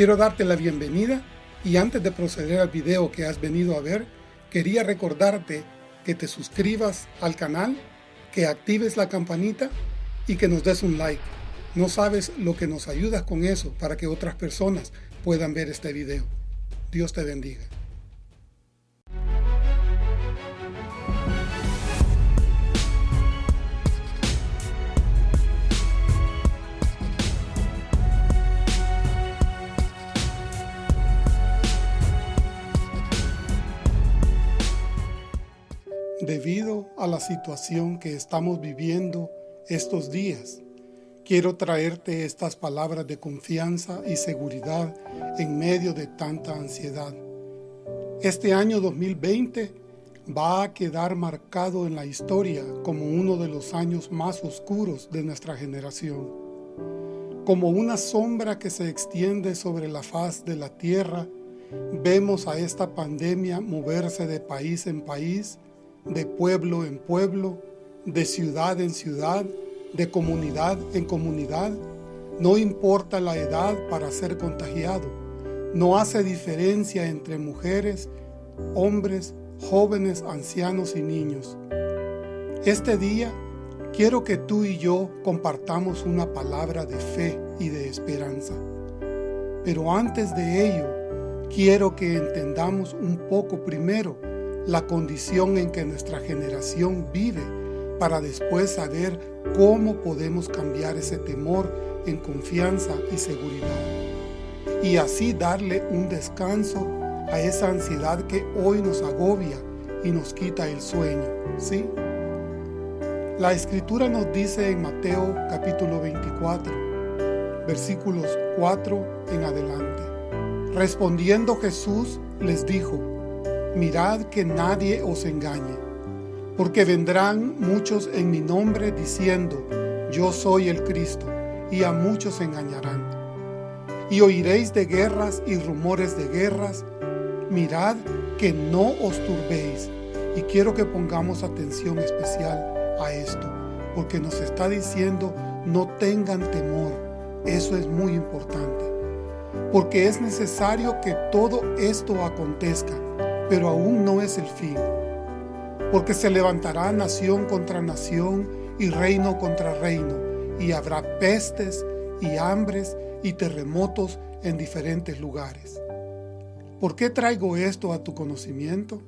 Quiero darte la bienvenida y antes de proceder al video que has venido a ver, quería recordarte que te suscribas al canal, que actives la campanita y que nos des un like. No sabes lo que nos ayudas con eso para que otras personas puedan ver este video. Dios te bendiga. Debido a la situación que estamos viviendo estos días, quiero traerte estas palabras de confianza y seguridad en medio de tanta ansiedad. Este año 2020 va a quedar marcado en la historia como uno de los años más oscuros de nuestra generación. Como una sombra que se extiende sobre la faz de la tierra, vemos a esta pandemia moverse de país en país, de pueblo en pueblo, de ciudad en ciudad, de comunidad en comunidad. No importa la edad para ser contagiado. No hace diferencia entre mujeres, hombres, jóvenes, ancianos y niños. Este día quiero que tú y yo compartamos una palabra de fe y de esperanza. Pero antes de ello, quiero que entendamos un poco primero la condición en que nuestra generación vive para después saber cómo podemos cambiar ese temor en confianza y seguridad. Y así darle un descanso a esa ansiedad que hoy nos agobia y nos quita el sueño, ¿sí? La Escritura nos dice en Mateo capítulo 24, versículos 4 en adelante. Respondiendo Jesús les dijo, mirad que nadie os engañe, porque vendrán muchos en mi nombre diciendo, yo soy el Cristo, y a muchos engañarán. Y oiréis de guerras y rumores de guerras, mirad que no os turbéis. Y quiero que pongamos atención especial a esto, porque nos está diciendo, no tengan temor. Eso es muy importante, porque es necesario que todo esto acontezca, pero aún no es el fin. Porque se levantará nación contra nación y reino contra reino, y habrá pestes y hambres y terremotos en diferentes lugares. ¿Por qué traigo esto a tu conocimiento?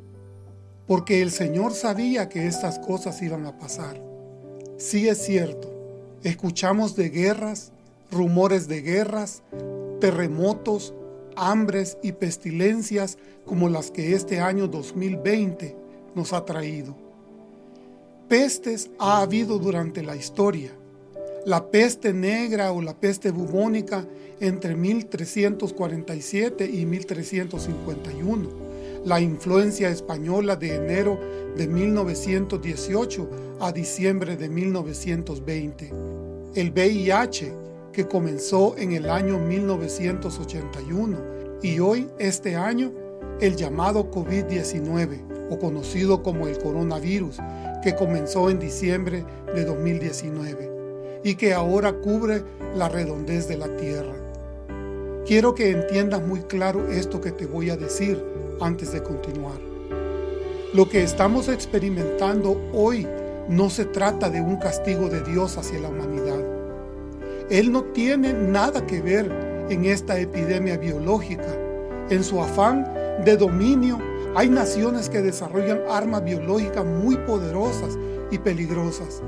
Porque el Señor sabía que estas cosas iban a pasar. Sí es cierto, escuchamos de guerras, rumores de guerras, terremotos, hambres y pestilencias como las que este año 2020 nos ha traído. Pestes ha habido durante la historia. La peste negra o la peste bubónica entre 1347 y 1351. La influencia española de enero de 1918 a diciembre de 1920. El VIH que comenzó en el año 1981 y hoy, este año, el llamado COVID-19 o conocido como el coronavirus que comenzó en diciembre de 2019 y que ahora cubre la redondez de la Tierra. Quiero que entiendas muy claro esto que te voy a decir antes de continuar. Lo que estamos experimentando hoy no se trata de un castigo de Dios hacia la humanidad. Él no tiene nada que ver en esta epidemia biológica. En su afán de dominio, hay naciones que desarrollan armas biológicas muy poderosas y peligrosas.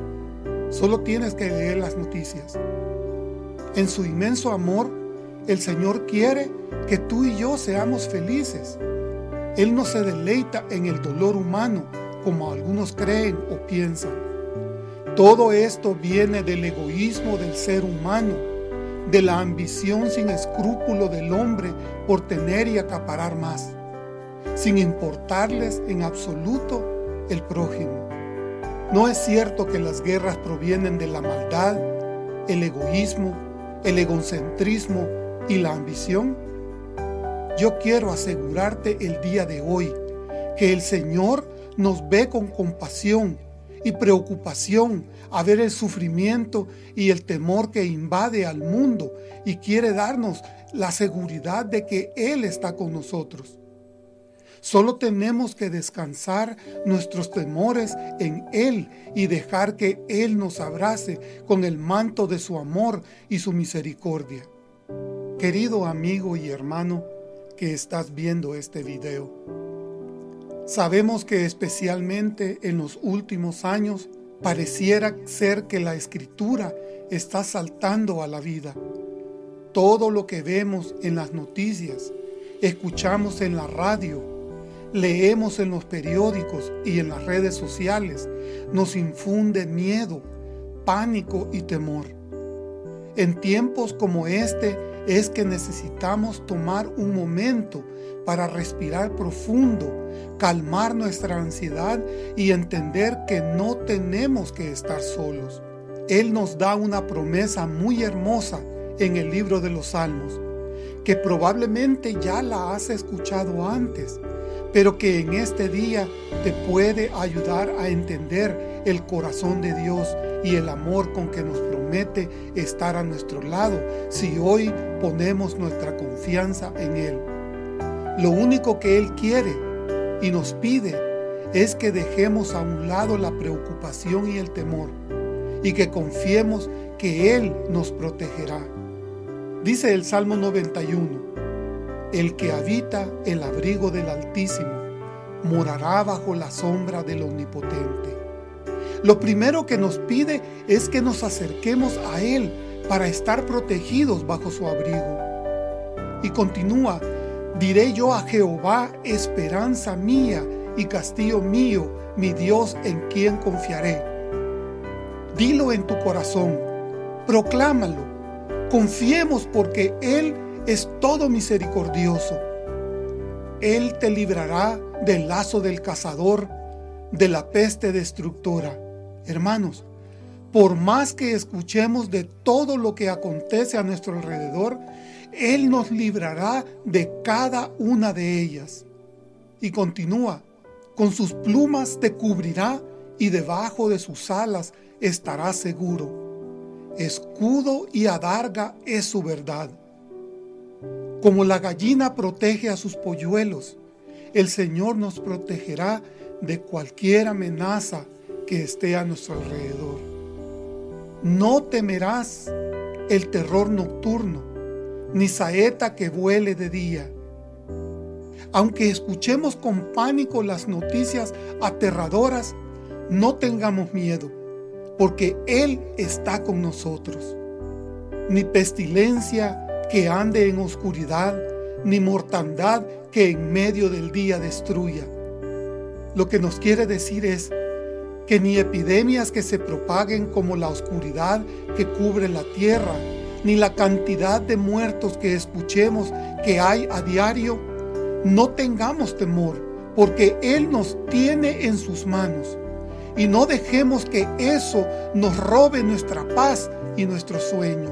Solo tienes que leer las noticias. En su inmenso amor, el Señor quiere que tú y yo seamos felices. Él no se deleita en el dolor humano como algunos creen o piensan. Todo esto viene del egoísmo del ser humano, de la ambición sin escrúpulo del hombre por tener y acaparar más, sin importarles en absoluto el prójimo. ¿No es cierto que las guerras provienen de la maldad, el egoísmo, el egocentrismo y la ambición? Yo quiero asegurarte el día de hoy que el Señor nos ve con compasión y preocupación a ver el sufrimiento y el temor que invade al mundo y quiere darnos la seguridad de que Él está con nosotros. Solo tenemos que descansar nuestros temores en Él y dejar que Él nos abrace con el manto de su amor y su misericordia. Querido amigo y hermano que estás viendo este video, sabemos que especialmente en los últimos años pareciera ser que la Escritura está saltando a la vida. Todo lo que vemos en las noticias, escuchamos en la radio, leemos en los periódicos y en las redes sociales nos infunde miedo, pánico y temor. En tiempos como este es que necesitamos tomar un momento para respirar profundo, calmar nuestra ansiedad y entender que no tenemos que estar solos. Él nos da una promesa muy hermosa en el libro de los Salmos, que probablemente ya la has escuchado antes, pero que en este día te puede ayudar a entender el corazón de Dios y el amor con que nos promete estar a nuestro lado si hoy ponemos nuestra confianza en Él. Lo único que Él quiere y nos pide es que dejemos a un lado la preocupación y el temor y que confiemos que Él nos protegerá. Dice el Salmo 91, el que habita el abrigo del Altísimo morará bajo la sombra del Omnipotente. Lo primero que nos pide es que nos acerquemos a Él para estar protegidos bajo su abrigo. Y continúa, diré yo a Jehová, esperanza mía y castillo mío, mi Dios en quien confiaré. Dilo en tu corazón, proclámalo, confiemos porque Él es todo misericordioso. Él te librará del lazo del cazador, de la peste destructora. Hermanos, por más que escuchemos de todo lo que acontece a nuestro alrededor, Él nos librará de cada una de ellas. Y continúa, con sus plumas te cubrirá y debajo de sus alas estarás seguro. Escudo y adarga es su verdad. Como la gallina protege a sus polluelos, el Señor nos protegerá de cualquier amenaza que esté a nuestro alrededor. No temerás el terror nocturno, ni saeta que vuele de día. Aunque escuchemos con pánico las noticias aterradoras, no tengamos miedo, porque Él está con nosotros. Ni pestilencia, que ande en oscuridad, ni mortandad que en medio del día destruya. Lo que nos quiere decir es que ni epidemias que se propaguen como la oscuridad que cubre la tierra, ni la cantidad de muertos que escuchemos que hay a diario, no tengamos temor, porque Él nos tiene en sus manos. Y no dejemos que eso nos robe nuestra paz y nuestro sueño.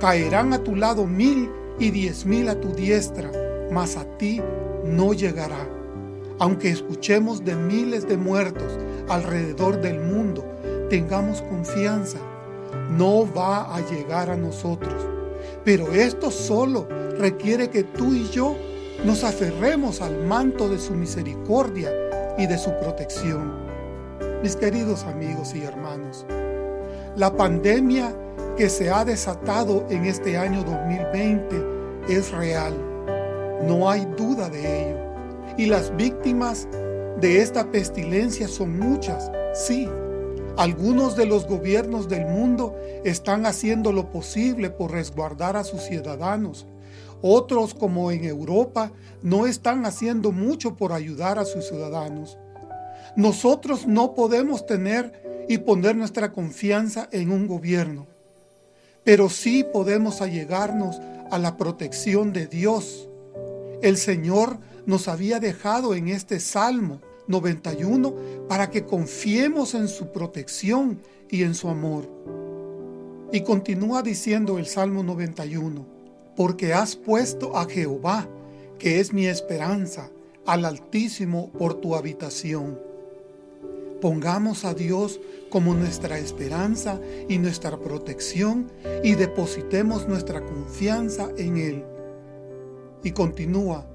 Caerán a tu lado mil y diez mil a tu diestra, mas a ti no llegará. Aunque escuchemos de miles de muertos alrededor del mundo, tengamos confianza. No va a llegar a nosotros. Pero esto solo requiere que tú y yo nos aferremos al manto de su misericordia y de su protección. Mis queridos amigos y hermanos, la pandemia que se ha desatado en este año 2020 es real. No hay duda de ello. Y las víctimas de esta pestilencia son muchas, sí. Algunos de los gobiernos del mundo están haciendo lo posible por resguardar a sus ciudadanos. Otros, como en Europa, no están haciendo mucho por ayudar a sus ciudadanos. Nosotros no podemos tener y poner nuestra confianza en un gobierno pero sí podemos allegarnos a la protección de Dios. El Señor nos había dejado en este Salmo 91 para que confiemos en su protección y en su amor. Y continúa diciendo el Salmo 91, porque has puesto a Jehová, que es mi esperanza, al Altísimo por tu habitación. Pongamos a Dios como nuestra esperanza y nuestra protección y depositemos nuestra confianza en Él. Y continúa,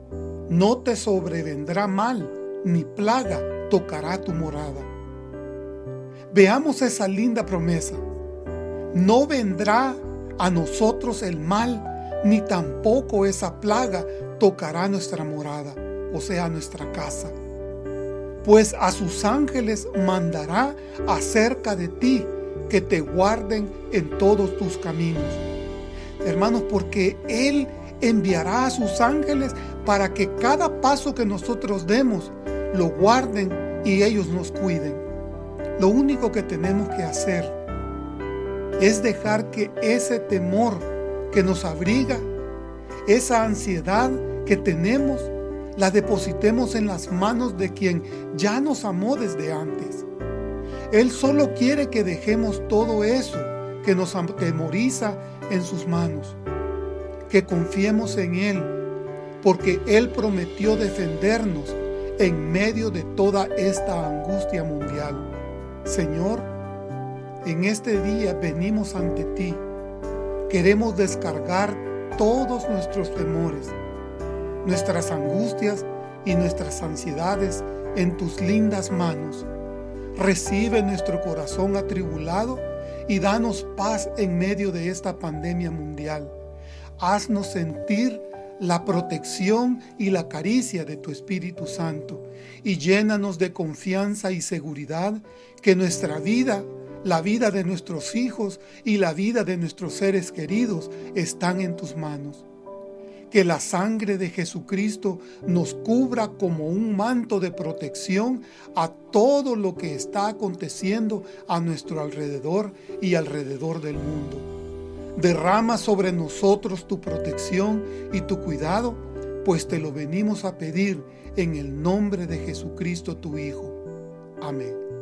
no te sobrevendrá mal, ni plaga tocará tu morada. Veamos esa linda promesa. No vendrá a nosotros el mal, ni tampoco esa plaga tocará nuestra morada, o sea, nuestra casa. Pues a sus ángeles mandará acerca de ti, que te guarden en todos tus caminos. Hermanos, porque Él enviará a sus ángeles para que cada paso que nosotros demos lo guarden y ellos nos cuiden. Lo único que tenemos que hacer es dejar que ese temor que nos abriga, esa ansiedad que tenemos, la depositemos en las manos de quien ya nos amó desde antes. Él solo quiere que dejemos todo eso que nos atemoriza en sus manos, que confiemos en Él, porque Él prometió defendernos en medio de toda esta angustia mundial. Señor, en este día venimos ante ti. Queremos descargar todos nuestros temores, nuestras angustias y nuestras ansiedades en tus lindas manos. Recibe nuestro corazón atribulado y danos paz en medio de esta pandemia mundial. Haznos sentir la protección y la caricia de tu Espíritu Santo y llénanos de confianza y seguridad que nuestra vida, la vida de nuestros hijos y la vida de nuestros seres queridos están en tus manos. Que la sangre de Jesucristo nos cubra como un manto de protección a todo lo que está aconteciendo a nuestro alrededor y alrededor del mundo Derrama sobre nosotros tu protección y tu cuidado, pues te lo venimos a pedir en el nombre de Jesucristo tu Hijo. Amén.